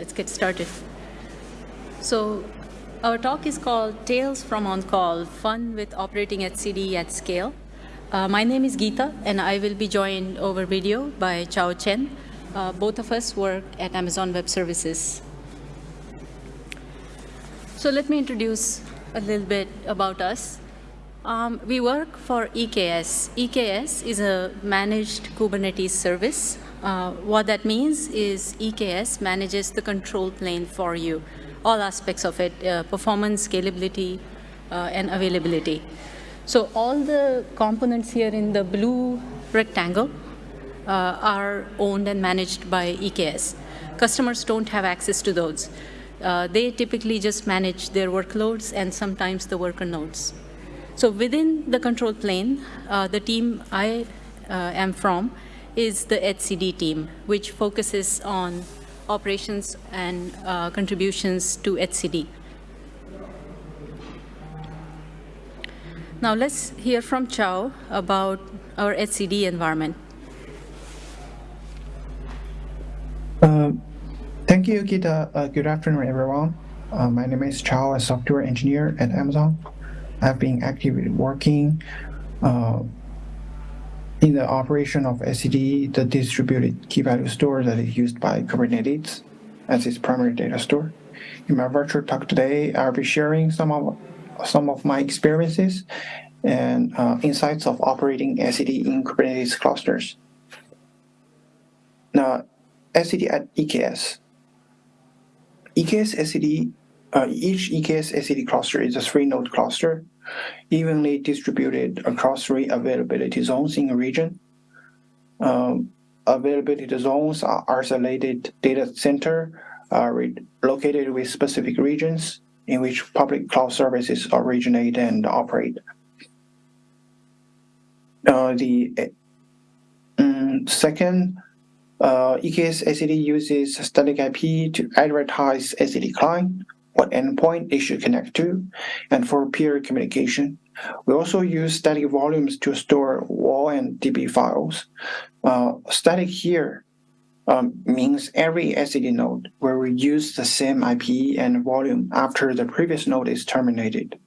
let's get started. So our talk is called Tales from On-Call, Fun with Operating etcd at Scale. Uh, my name is Geeta, and I will be joined over video by Chao Chen. Uh, both of us work at Amazon Web Services. So let me introduce a little bit about us. Um, we work for EKS. EKS is a managed Kubernetes service. Uh, what that means is EKS manages the control plane for you, all aspects of it, uh, performance, scalability, uh, and availability. So all the components here in the blue rectangle uh, are owned and managed by EKS. Customers don't have access to those. Uh, they typically just manage their workloads and sometimes the worker nodes. So within the control plane, the team I am from is the etcd team, which focuses on operations and uh, contributions to etcd. Now let's hear from Chao about our etcd environment. Um, Thank you, Gita. Uh, good afternoon, everyone. Uh, my name is Chao, a software engineer at Amazon. I've been actively working uh, in the operation of etcd, the distributed key value store that is used by Kubernetes as its primary data store. In my virtual talk today, I'll be sharing some of some of my experiences and uh, insights of operating etcd in Kubernetes clusters. Now, etcd at EKS. EKS etcd, uh, each EKS etcd cluster is a three-node cluster, evenly distributed across three availability zones in a region. Um, availability zones are isolated data center uh, located with specific regions in which public cloud services originate and operate. Uh, the um, second uh, EKS etcd uses static IP to advertise etcd client, what endpoint it should connect to, and for peer communication. We also use static volumes to store WAL and DB files. Uh, static here um, means every etcd node will reuse the same IP and volume after the previous node is terminated.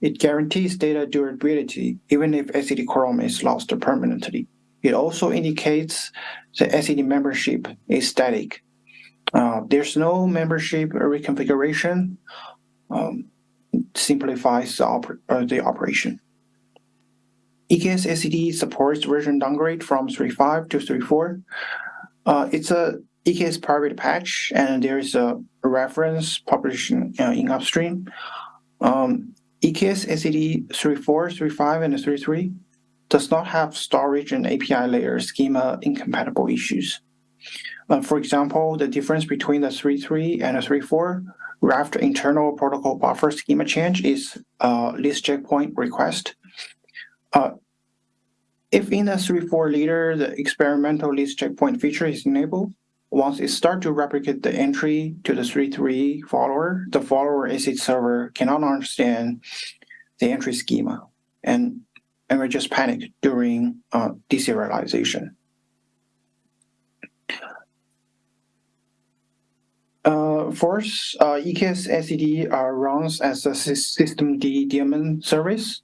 It guarantees data durability even if etcd quorum is lost permanently. It also indicates the etcd membership is static. Uh, there's no membership reconfiguration. Um, simplifies the, oper uh, the operation. EKS etcd supports version downgrade from 3.5 to 3.4. Uh, it's a EKS private patch, and there is a reference published in, uh, in upstream. Um, EKS etcd 3.4, 3.5, and 3.3 does not have storage and API layer schema incompatible issues. Uh, for example, the difference between the 3.3 and the 3.4 Raft internal protocol buffer schema change is uh, lease checkpoint request. Uh, if in the 3.4 leader, the experimental lease checkpoint feature is enabled, once it starts to replicate the entry to the 3.3 follower, the follower etcd server cannot understand the entry schema. And and we just panic during uh, deserialization. Uh, first, uh, EKS etcd uh, runs as a systemd daemon service.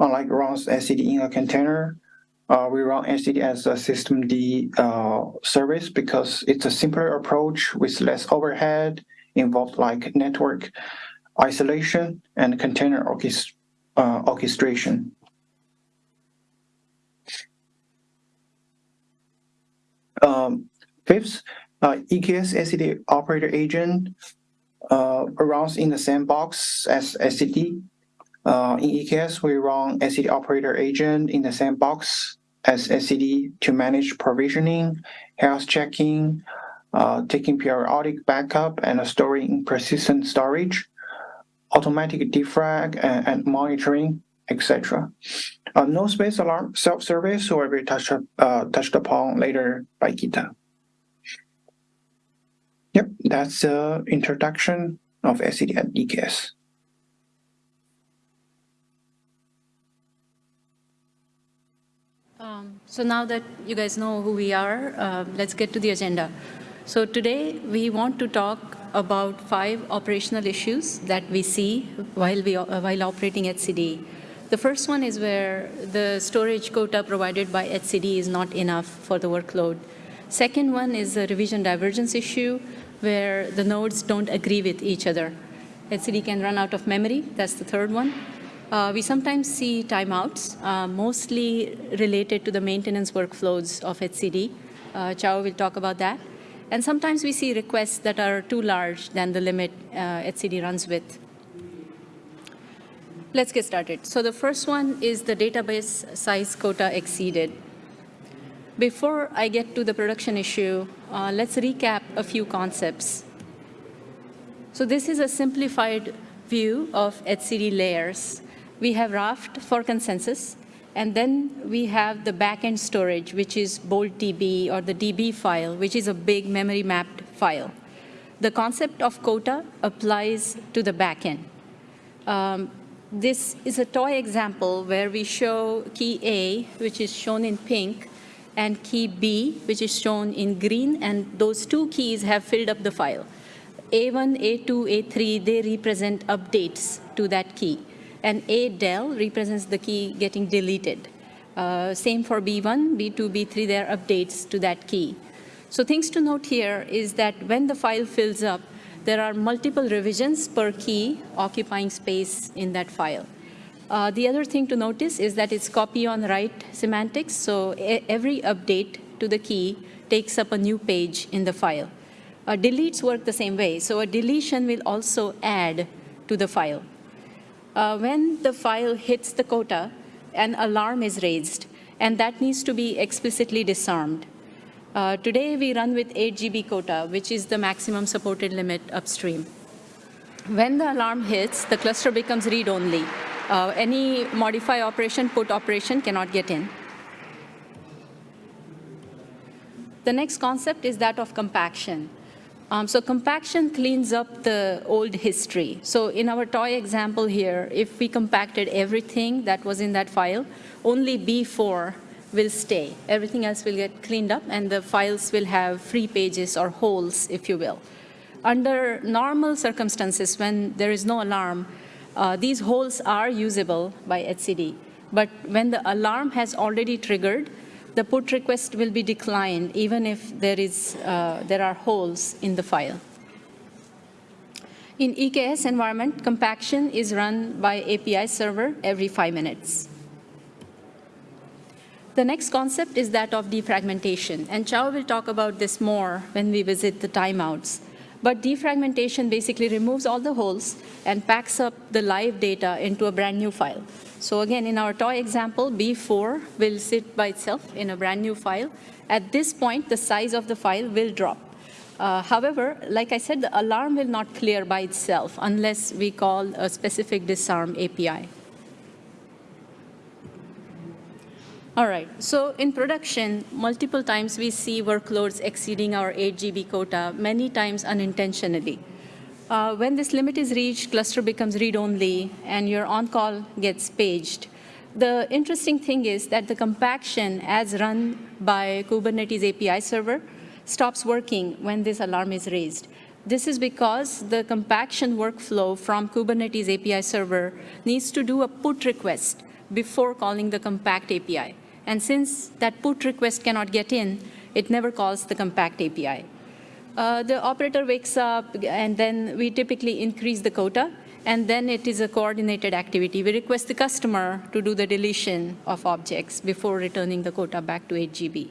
Unlike runs etcd in a container, uh, we run etcd as a systemd uh, service because it's a simpler approach with less overhead, involved like network isolation and container orchest uh, orchestration. Um, fifth, EKS etcd operator agent uh, runs in the same box as etcd. Uh, in EKS, we run etcd operator agent in the same box as etcd to manage provisioning, health checking, uh, taking periodic backup and storing persistent storage, automatic defrag and, and monitoring, etc. Uh, no space alarm self-service will be touched, uh, touched upon later by Gita. Yep, that's the introduction of etcd at EKS. Um, so now that you guys know who we are, uh, let's get to the agenda. So today we want to talk about five operational issues that we see while, we, uh, while operating etcd. The first one is where the storage quota provided by etcd is not enough for the workload. Second one is the revision divergence issue, where the nodes don't agree with each other. etcd can run out of memory, that's the third one. Uh, we sometimes see timeouts, uh, mostly related to the maintenance workflows of etcd. Uh, Chao will talk about that. And sometimes we see requests that are too large than the limit uh, etcd runs with. Let's get started. So the first one is the database size quota exceeded. Before I get to the production issue, uh, let's recap a few concepts. So this is a simplified view of etcd layers. We have Raft for consensus, and then we have the backend storage, which is BoltDB or the DB file, which is a big memory mapped file. The concept of quota applies to the backend. Um, this is a toy example where we show key A, which is shown in pink, and key B, which is shown in green, and those two keys have filled up the file. A1, A2, A3, they represent updates to that key and A del represents the key getting deleted. Uh, same for B1, B2, B3, there are updates to that key. So things to note here is that when the file fills up, there are multiple revisions per key occupying space in that file. Uh, the other thing to notice is that it's copy on write semantics, so every update to the key takes up a new page in the file. Uh, deletes work the same way, so a deletion will also add to the file uh, when the file hits the quota, an alarm is raised, and that needs to be explicitly disarmed. Uh, today, we run with 8 GB quota, which is the maximum supported limit upstream. When the alarm hits, the cluster becomes read-only. Uh, any modify operation, put operation cannot get in. The next concept is that of compaction. Um, so compaction cleans up the old history. So in our toy example here, if we compacted everything that was in that file, only B4 will stay. Everything else will get cleaned up, and the files will have free pages or holes, if you will. Under normal circumstances, when there is no alarm, uh, these holes are usable by etcd. But when the alarm has already triggered, the put request will be declined even if there, is, uh, there are holes in the file. In EKS environment, compaction is run by API server every five minutes. The next concept is that of defragmentation, and Chao will talk about this more when we visit the timeouts. But defragmentation basically removes all the holes and packs up the live data into a brand new file. So again, in our toy example, B4 will sit by itself in a brand new file. At this point, the size of the file will drop. Uh, however, like I said, the alarm will not clear by itself unless we call a specific disarm API. All right, so in production, multiple times we see workloads exceeding our 8 GB quota, many times unintentionally. Uh, when this limit is reached, cluster becomes read-only, and your on-call gets paged. The interesting thing is that the compaction as run by Kubernetes API server stops working when this alarm is raised. This is because the compaction workflow from Kubernetes API server needs to do a put request before calling the compact API. And since that put request cannot get in, it never calls the compact API. Uh, the operator wakes up, and then we typically increase the quota, and then it is a coordinated activity. We request the customer to do the deletion of objects before returning the quota back to 8 GB.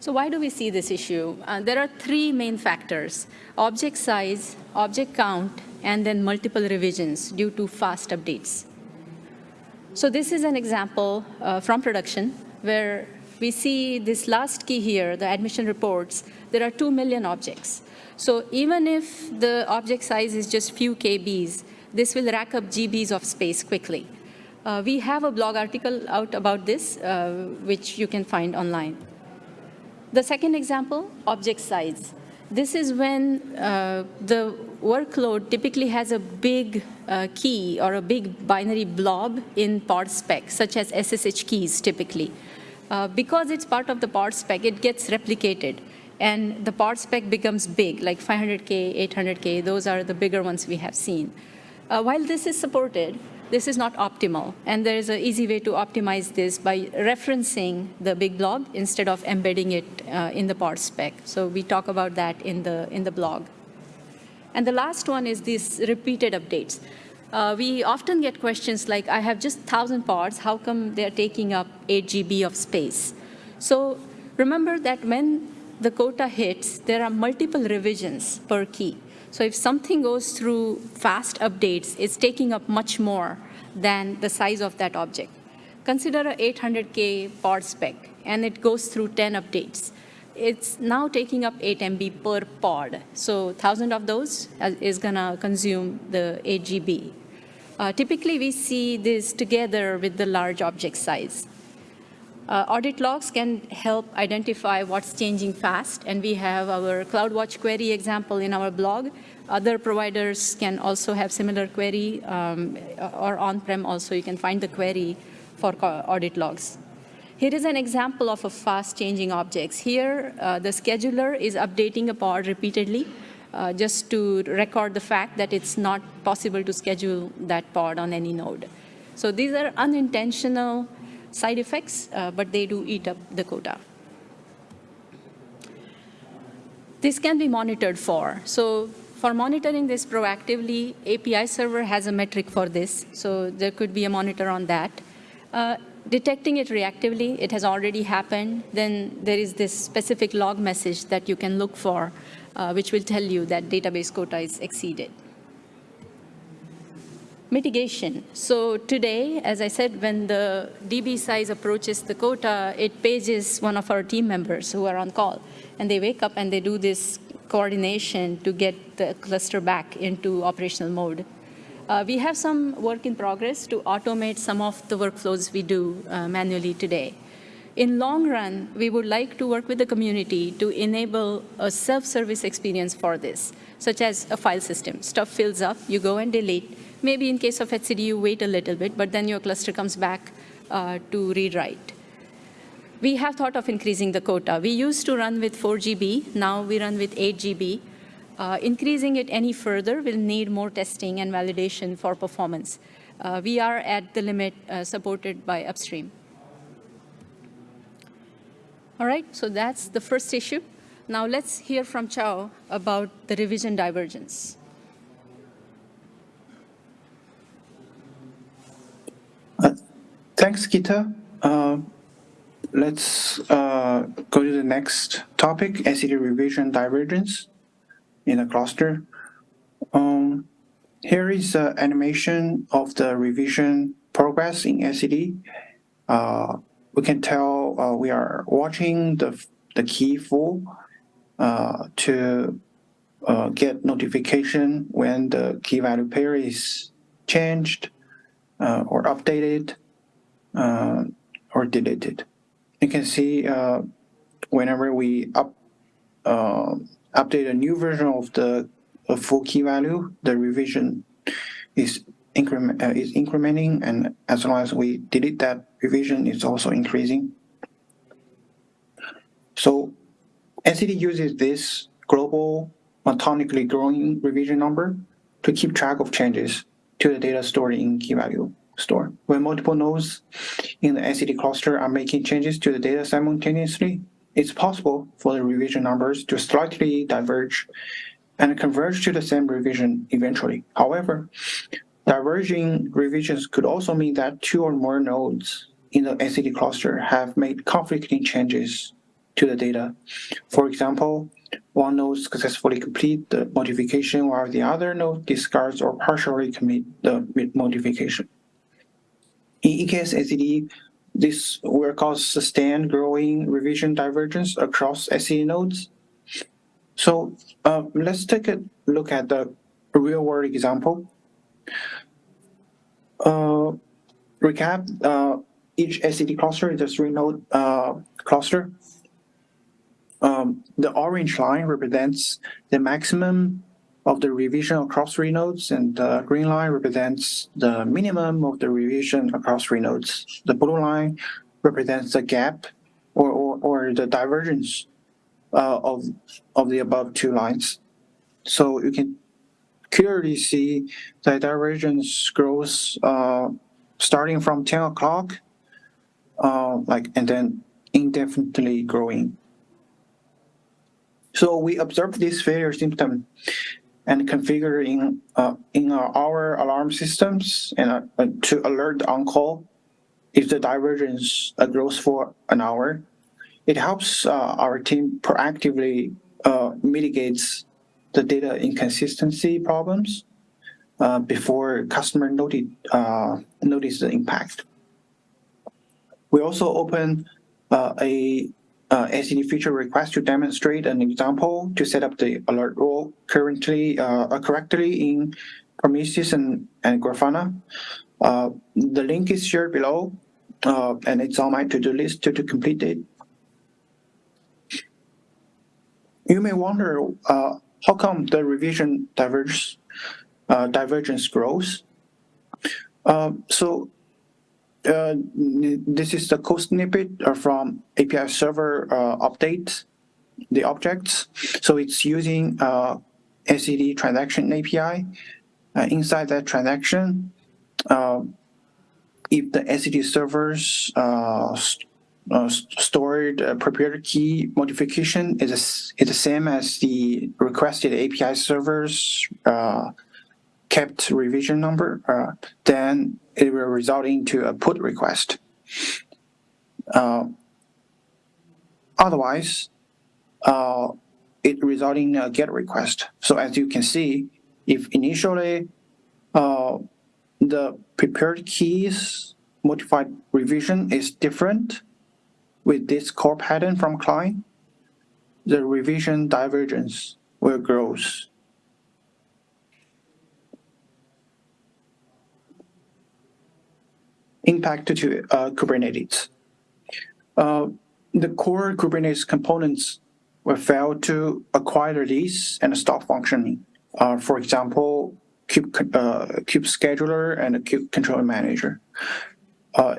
So why do we see this issue? Uh, there are three main factors, object size, object count, and then multiple revisions due to fast updates. So this is an example uh, from production where we see this last key here, the admission reports, there are 2 million objects. So even if the object size is just few KBs, this will rack up GBs of space quickly. Uh, we have a blog article out about this, uh, which you can find online. The second example, object size. This is when uh, the workload typically has a big uh, key or a big binary blob in pod spec, such as SSH keys typically. Uh, because it's part of the pod spec, it gets replicated. and the pod spec becomes big, like 500K, 800K, those are the bigger ones we have seen. Uh, while this is supported, this is not optimal, and there is an easy way to optimize this by referencing the big blob instead of embedding it uh, in the pod spec. So we talk about that in the, in the blog. And the last one is these repeated updates. Uh, we often get questions like, I have just 1,000 parts, how come they're taking up 8 GB of space? So remember that when the quota hits, there are multiple revisions per key. So if something goes through fast updates, it's taking up much more than the size of that object. Consider a 800K pod spec, and it goes through 10 updates. It's now taking up 8 MB per pod. So 1,000 of those is going to consume the 8 GB. Uh, typically, we see this together with the large object size. Uh, audit logs can help identify what's changing fast, and we have our CloudWatch query example in our blog. Other providers can also have similar query, um, or on-prem also, you can find the query for audit logs. Here is an example of a fast-changing objects. Here, uh, the scheduler is updating a pod repeatedly, uh, just to record the fact that it's not possible to schedule that pod on any node. So these are unintentional side effects, uh, but they do eat up the quota. This can be monitored for. So for monitoring this proactively, API server has a metric for this. So there could be a monitor on that. Uh, detecting it reactively, it has already happened, then there is this specific log message that you can look for, uh, which will tell you that database quota is exceeded. Mitigation. So today, as I said, when the DB size approaches the quota, it pages one of our team members who are on call. And they wake up and they do this coordination to get the cluster back into operational mode. Uh, we have some work in progress to automate some of the workflows we do uh, manually today. In long run, we would like to work with the community to enable a self-service experience for this, such as a file system. Stuff fills up, you go and delete, Maybe in case of etcd, you wait a little bit, but then your cluster comes back uh, to read write. We have thought of increasing the quota. We used to run with 4 GB. Now we run with 8 GB. Uh, increasing it any further will need more testing and validation for performance. Uh, we are at the limit uh, supported by upstream. All right, so that's the first issue. Now let's hear from Chao about the revision divergence. Thanks, Gita. Uh, let's uh, go to the next topic, etcd revision divergence in a cluster. Um, here is an animation of the revision progress in etcd. Uh, we can tell uh, we are watching the, the key full uh, to uh, get notification when the key value pair is changed or updated uh, or deleted. You can see uh, whenever we up uh, update a new version of the full key value, the revision is increment uh, is incrementing, and as long as we delete that revision, it's also increasing. So etcd uses this global monotonically growing revision number to keep track of changes to the data stored in key value store. When multiple nodes in the etcd cluster are making changes to the data simultaneously, it's possible for the revision numbers to slightly diverge and converge to the same revision eventually. However, diverging revisions could also mean that two or more nodes in the etcd cluster have made conflicting changes to the data. For example, one node successfully complete the modification while the other node discards or partially commit the modification. In EKS etcd, this will cause sustained growing revision divergence across etcd nodes. So uh, let's take a look at the real-world example. Uh, recap, uh, each etcd cluster is a three-node uh, cluster. Um, the orange line represents the maximum of the revision across three nodes, and the green line represents the minimum of the revision across three nodes. The blue line represents the gap or, or, or the divergence uh, of, of the above two lines. So you can clearly see the divergence grows uh, starting from 10 o'clock, uh, like, and then indefinitely growing. So we observed this failure symptom and configure in uh, in our alarm systems and uh, to alert on-call if the divergence uh, grows for an hour. It helps uh, our team proactively uh, mitigates the data inconsistency problems uh, before customer notice notice the impact. We also open a uh, etcd feature request to demonstrate an example to set up the alert role currently uh, correctly in Prometheus and, and Grafana. Uh, the link is shared below, uh, and it's on my to-do list to, to complete it. You may wonder uh, how come the revision diverge, uh, divergence grows. so uh, this is the code snippet uh, from API server uh, update the objects. So it's using uh, etcd transaction API. Uh, inside that transaction, uh, if the etcd servers stored prepared key modification is, is the same as the requested API servers kept revision number, uh, then it will result into a put request. Uh, otherwise, uh, it result in a get request. So as you can see, if initially uh, the prepared keys modified revision is different with this core pattern from client, the revision divergence will grow impact to uh, Kubernetes. Uh, the core Kubernetes components will fail to acquire the lease and stop functioning. Uh, for example, kube, uh, kube scheduler and kube controller manager. Uh,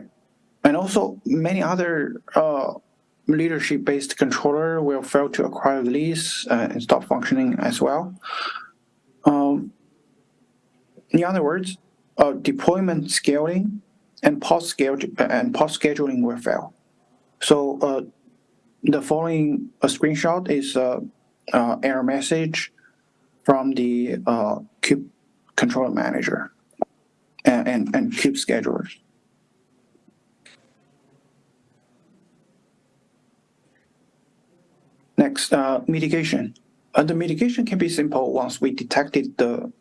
and also many other uh, leadership-based controller will fail to acquire the lease and stop functioning as well. Um, in other words, deployment scaling and post and post scheduling will fail. So uh, the following a screenshot is a, a error message from the uh, kube controller manager and, and, and kube schedulers. Next, uh, mitigation. Uh, the mitigation can be simple once we detected the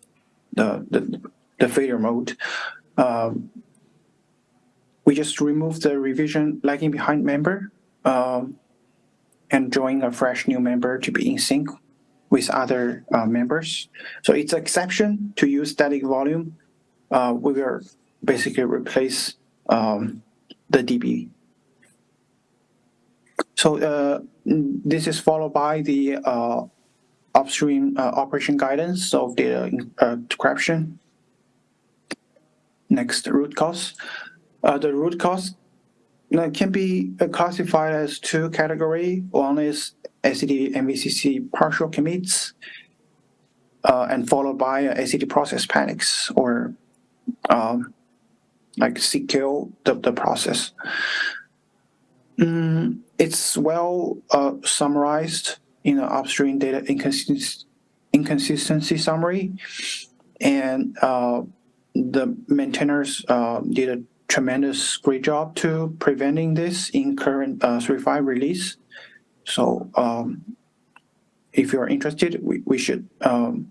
the the, the failure mode. Um, we just remove the revision lagging behind member um, and join a fresh new member to be in sync with other uh, members. So it's an exception to use static volume. Uh, we will basically replace um, the DB. So uh, this is followed by the uh, upstream uh, operation guidance of data uh, decryption. Next, root cause. Uh, the root cause can be uh, classified as two category. One is etcd MVCC partial commits, uh, and followed by uh, etcd process panics or um, like CKO the, the process. Mm, it's well uh, summarized in the upstream data inconsist inconsistency summary, and uh, the maintainers uh, did a tremendous great job to preventing this in current uh, 3.5 release. So um, if you're interested, we, we should, um,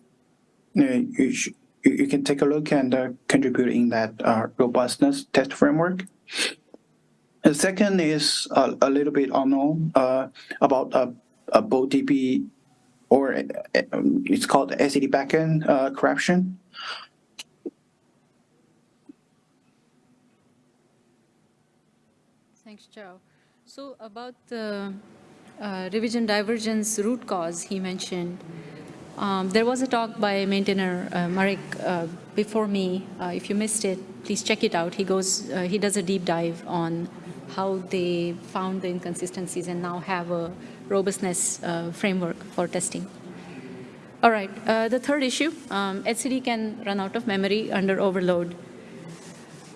you, should, you, can take a look and uh, contribute in that uh, robustness test framework. The second is a, a little bit unknown uh, about a, a BoltDB or uh, it's called etcd backend uh, corruption. Thanks, Joe. So about the uh, revision divergence root cause he mentioned, um, there was a talk by maintainer uh, Marek uh, before me. Uh, if you missed it, please check it out. He goes, uh, he does a deep dive on how they found the inconsistencies and now have a robustness uh, framework for testing. All right, the third issue, um, etcd can run out of memory under overload.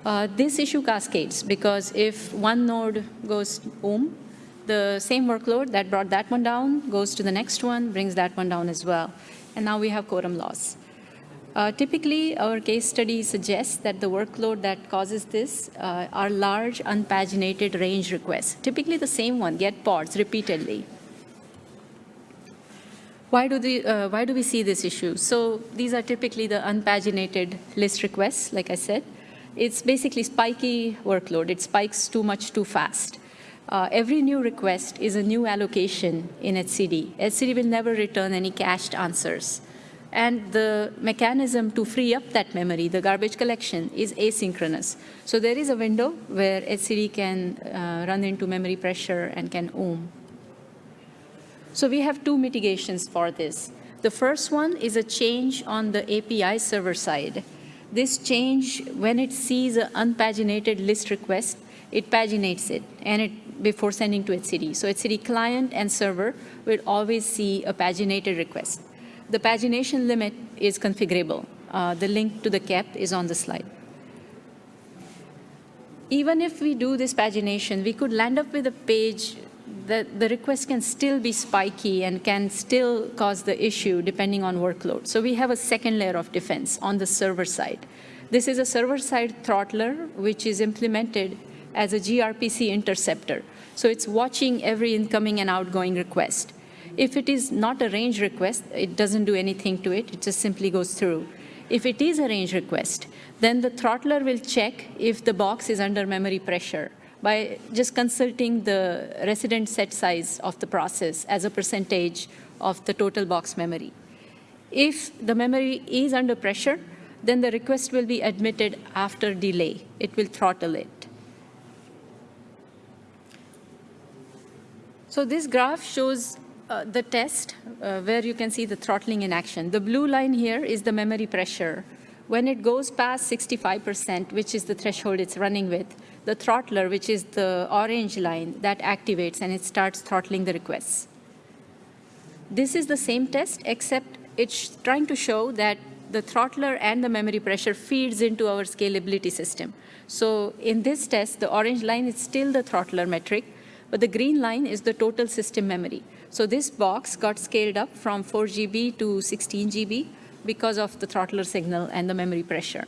Uh, this issue cascades because if one node goes boom, the same workload that brought that one down goes to the next one, brings that one down as well. And now we have quorum loss. Uh, typically, our case study suggests that the workload that causes this uh, are large unpaginated range requests, typically the same one, get pods repeatedly. Why do, the, uh, why do we see this issue? So these are typically the unpaginated list requests, like I said. It's basically spiky workload. It spikes too much too fast. Uh, every new request is a new allocation in etcd. etcd will never return any cached answers. And the mechanism to free up that memory, the garbage collection, is asynchronous. So there is a window where etcd can uh, run into memory pressure and can oom. So we have two mitigations for this. The first one is a change on the API server side. This change, when it sees an unpaginated list request, it paginates it and it before sending to etcd. So etcd client and server will always see a paginated request. The pagination limit is configurable. Uh, the link to the cap is on the slide. Even if we do this pagination, we could land up with a page that the request can still be spiky and can still cause the issue depending on workload. So we have a second layer of defense on the server side. This is a server-side throttler, which is implemented as a gRPC interceptor. So it's watching every incoming and outgoing request. If it is not a range request, it doesn't do anything to it. It just simply goes through. If it is a range request, then the throttler will check if the box is under memory pressure by just consulting the resident set size of the process as a percentage of the total box memory. If the memory is under pressure, then the request will be admitted after delay. It will throttle it. So this graph shows uh, the test uh, where you can see the throttling in action. The blue line here is the memory pressure. When it goes past 65%, which is the threshold it's running with, the throttler, which is the orange line, that activates and it starts throttling the requests. This is the same test, except it's trying to show that the throttler and the memory pressure feeds into our scalability system. So in this test, the orange line is still the throttler metric, but the green line is the total system memory. So this box got scaled up from 4 GB to 16 GB because of the throttler signal and the memory pressure.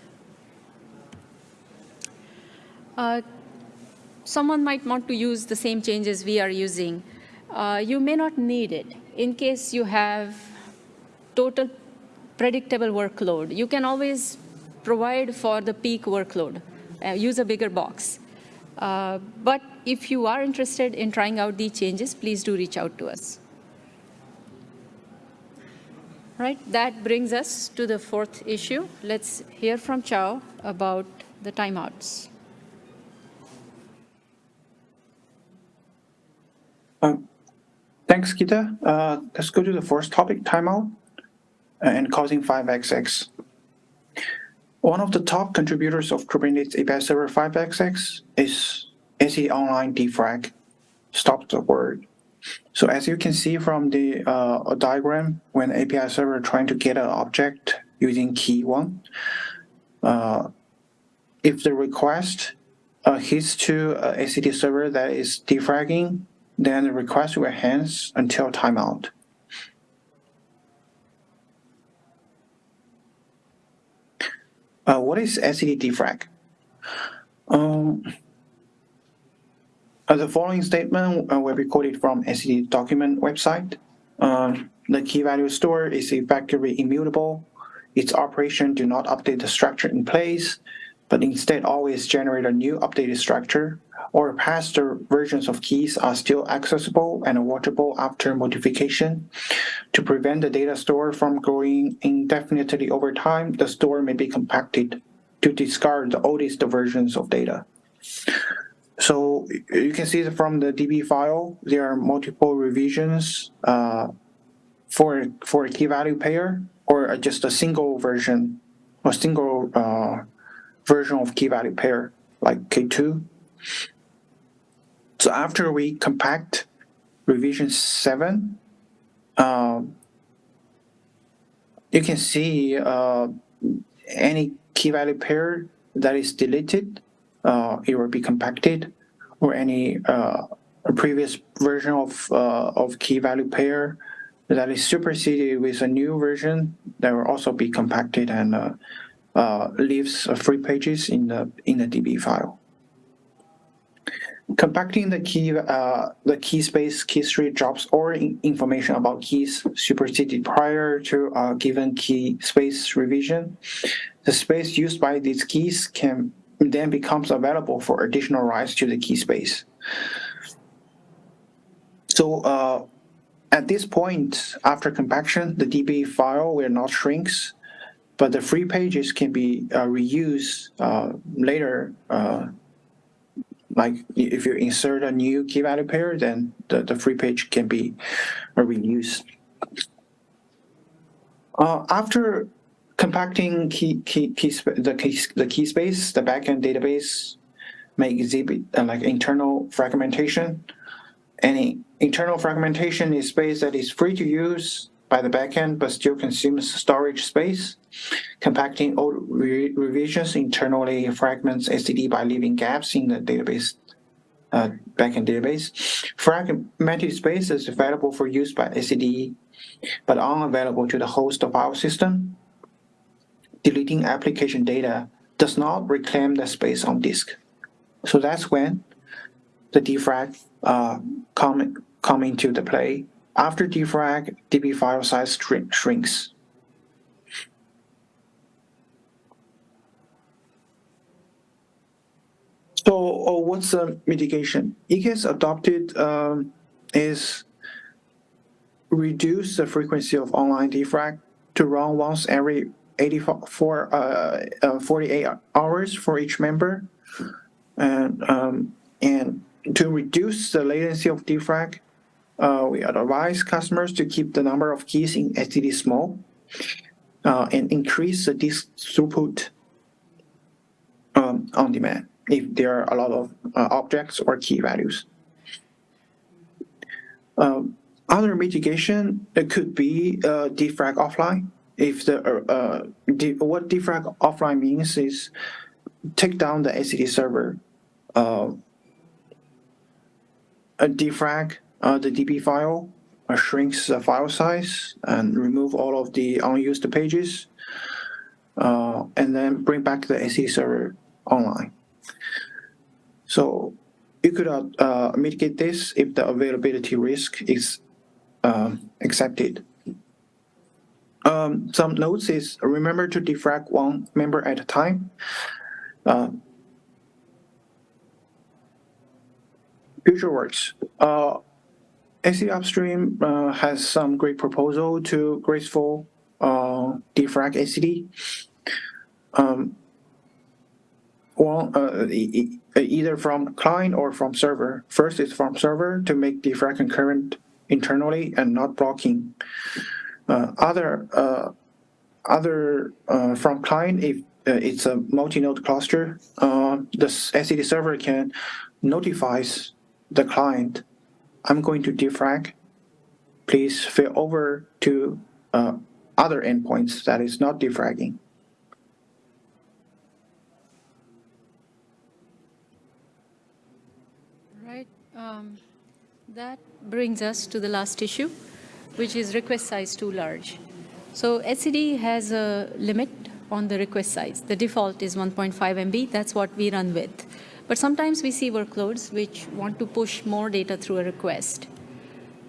Uh, someone might want to use the same changes we are using. Uh, you may not need it. In case you have total predictable workload, you can always provide for the peak workload, uh, use a bigger box. Uh, but if you are interested in trying out these changes, please do reach out to us. Right, that brings us to the fourth issue. Let's hear from Chao about the timeouts. Um, thanks, Gita. Uh, let's go to the first topic, timeout and causing 5xx. One of the top contributors of Kubernetes API Server 5xx is etcd online defrag. Stop the word. So as you can see from the uh, diagram, when API server trying to get an object using key one, uh, if the request uh, hits to a etcd server that is defragging, then the request will hands until timeout. Uh, what is etcd defrag? Um, uh, the following statement uh, will be quoted from etcd document website. Uh, the key value store is effectively immutable. Its operation do not update the structure in place, but instead always generate a new updated structure, or past versions of keys are still accessible and watchable after modification. To prevent the data store from growing indefinitely over time, the store may be compacted to discard the oldest versions of data. So you can see from the DB file, there are multiple revisions uh, for for a key value pair or just a single version, a single uh, version of key value pair like K2. So after we compact revision 7, uh, you can see uh, any key value pair that is deleted, uh, it will be compacted, or any uh, previous version of, uh, of key value pair that is superseded with a new version that will also be compacted and uh, uh, leaves free pages in the in the DB file. Compacting the key uh, the key space key tree drops all information about keys superseded prior to a given key space revision. The space used by these keys can then becomes available for additional writes to the key space. So uh, at this point, after compaction, the DB file will not shrinks, but the free pages can be uh, reused uh, later. Like if you insert a new key value pair, then the, the free page can be reused. Uh, after compacting key, key, key the, key, the key space, the backend database may exhibit uh, like internal fragmentation. Any internal fragmentation is space that is free to use by the backend but still consumes storage space. Compacting old re revisions internally fragments etcd by leaving gaps in the database uh, backend database. Fragmented space is available for use by etcd but unavailable to the host of file system. Deleting application data does not reclaim the space on disk. So that's when the defrag uh, come, come into the play. After defrag, DB file size shrink, shrinks. So oh, what's the mitigation? EKS adopted um, is reduce the frequency of online defrag to run once every 84, uh, uh, 48 hours for each member. And, um, and to reduce the latency of defrag, uh, we advise customers to keep the number of keys in etcd small uh, and increase the disk throughput um, on demand if there are a lot of uh, objects or key values. Um, other mitigation it could be uh, defrag offline. If the uh, uh de what defrag offline means is take down the etcd server, defrag uh, the DB file, uh, shrinks the file size, and remove all of the unused pages, uh, and then bring back the etcd server online. So you could uh, uh, mitigate this if the availability risk is um, accepted. Um, some notes is remember to defrag one member at a time. Uh, future works. Uh, etcd Upstream uh, has some great proposal to graceful uh, defrag etcd. Um, one, uh, e either from client or from server. First is from server to make defrag concurrent internally and not blocking. Uh, other uh, other uh, from client if uh, it's a multi-node cluster, uh, the etcd server can notifies the client, I'm going to defrag. Please fail over to uh, other endpoints that is not defragging. Right. Um, that brings us to the last issue, which is request size too large. So etcd has a limit on the request size. The default is 1.5 MB. That's what we run with. But sometimes we see workloads which want to push more data through a request.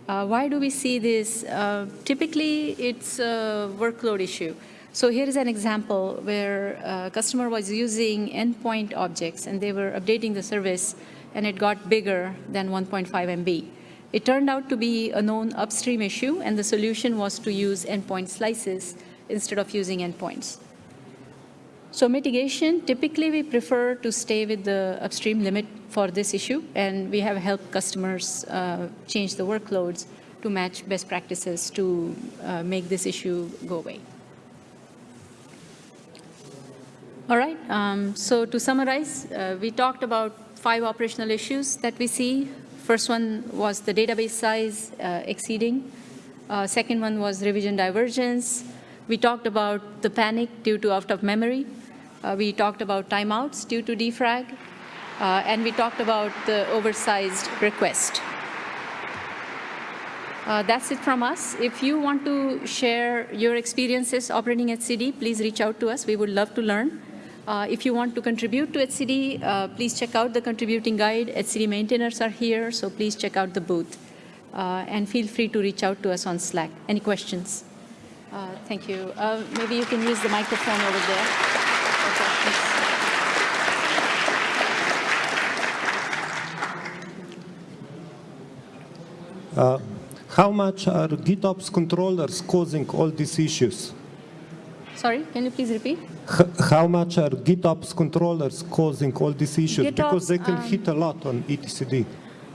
Uh, why do we see this? Uh, typically, it's a workload issue. So here is an example where a customer was using endpoint objects and they were updating the service and it got bigger than 1.5 MB. It turned out to be a known upstream issue and the solution was to use endpoint slices instead of using endpoints. So mitigation, typically we prefer to stay with the upstream limit for this issue, and we have helped customers uh, change the workloads to match best practices to uh, make this issue go away. All right, um, so to summarize, uh, we talked about five operational issues that we see First one was the database size uh, exceeding. Uh, second one was revision divergence. We talked about the panic due to out of memory. Uh, we talked about timeouts due to defrag. Uh, and we talked about the oversized request. Uh, that's it from us. If you want to share your experiences operating etcd, please reach out to us. We would love to learn. Uh, if you want to contribute to etcd, uh, please check out the contributing guide. etcd maintainers are here, so please check out the booth. Uh, and feel free to reach out to us on Slack. Any questions? Thank you. Maybe you can use the microphone over there. Okay, thanks. How much are GitOps controllers causing all these issues? Sorry, can you please repeat? H- how much are GitOps controllers causing all these issues? because they can um, hit a lot on etcd.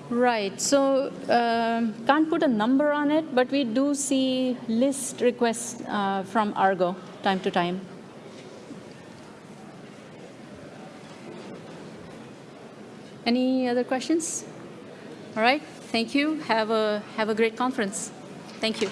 Right. So um, can't put a number on it, but we do see list requests uh, from Argo time to time. Any other questions? All right. Thank you. Have a have a great conference. Thank you.